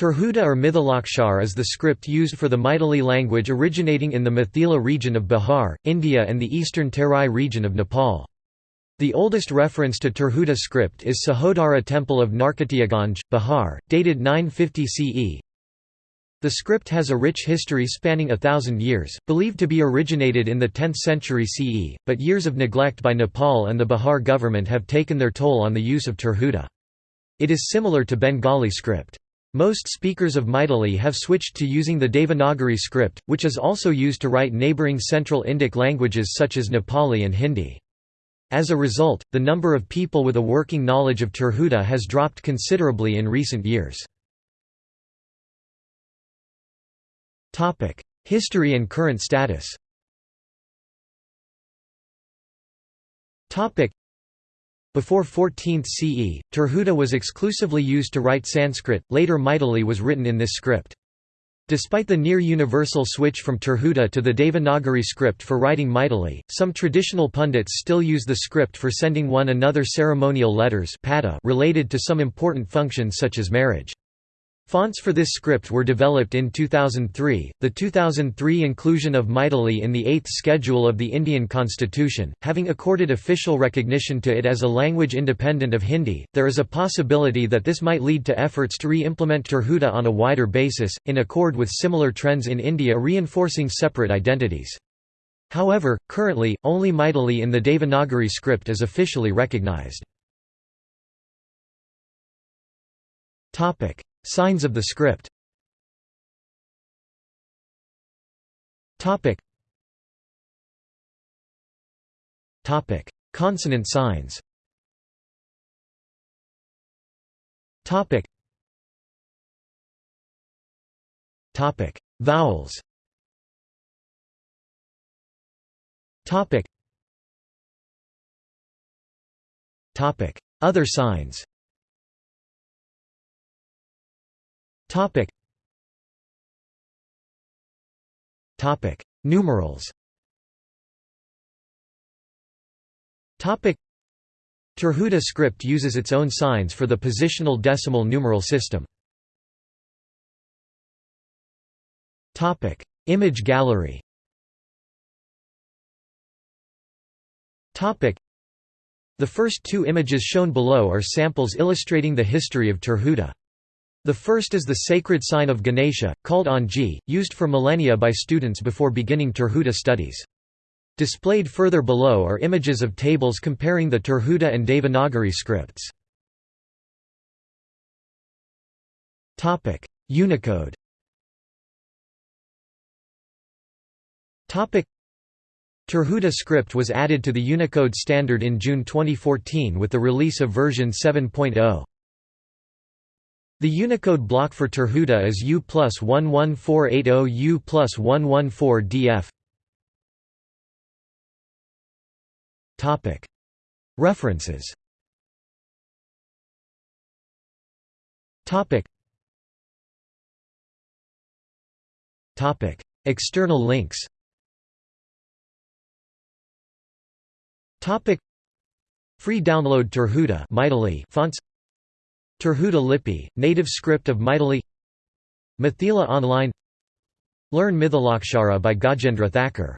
Tirhuta or Mithilakshar is the script used for the Maithili language originating in the Mithila region of Bihar, India and the eastern Terai region of Nepal. The oldest reference to Tirhuta script is Sahodara temple of Narkatiyaganj, Bihar, dated 950 CE. The script has a rich history spanning a thousand years, believed to be originated in the 10th century CE, but years of neglect by Nepal and the Bihar government have taken their toll on the use of Tirhuta. It is similar to Bengali script. Most speakers of Maithili have switched to using the Devanagari script, which is also used to write neighbouring Central Indic languages such as Nepali and Hindi. As a result, the number of people with a working knowledge of Tirhuta has dropped considerably in recent years. History and current status before 14th CE, Tirhuta was exclusively used to write Sanskrit, later Maithili was written in this script. Despite the near-universal switch from Tirhuta to the Devanagari script for writing Maithili, some traditional pundits still use the script for sending one another ceremonial letters related to some important functions such as marriage. Fonts for this script were developed in 2003. The 2003 inclusion of Maithili in the Eighth Schedule of the Indian Constitution, having accorded official recognition to it as a language independent of Hindi, there is a possibility that this might lead to efforts to re implement Tirhuta on a wider basis, in accord with similar trends in India reinforcing separate identities. However, currently, only Maithili in the Devanagari script is officially recognized. Signs of the script. Topic. Topic. Consonant signs. Topic. Topic. Vowels. Topic. Topic. Other signs Topic. Topic. Numerals. Topic. Tirhuta script uses its own signs for the positional decimal numeral system. Topic. Image gallery. Topic. The first two images shown below are samples illustrating the history of Tirhuta. The first is the sacred sign of Ganesha, called Anji, used for millennia by students before beginning Tirhuta studies. Displayed further below are images of tables comparing the Tirhuta and Devanagari scripts. Unicode Tirhuta script was added to the Unicode standard in June 2014 with the release of version 7.0. The Unicode block for Tirhuta is U plus 11480 U plus 114 DF. References. External links. Topic. Free download Tirhuta fonts Tirhuta Lipi, native script of Maithili Mithila Online. Learn Mithilakshara by Gajendra Thakur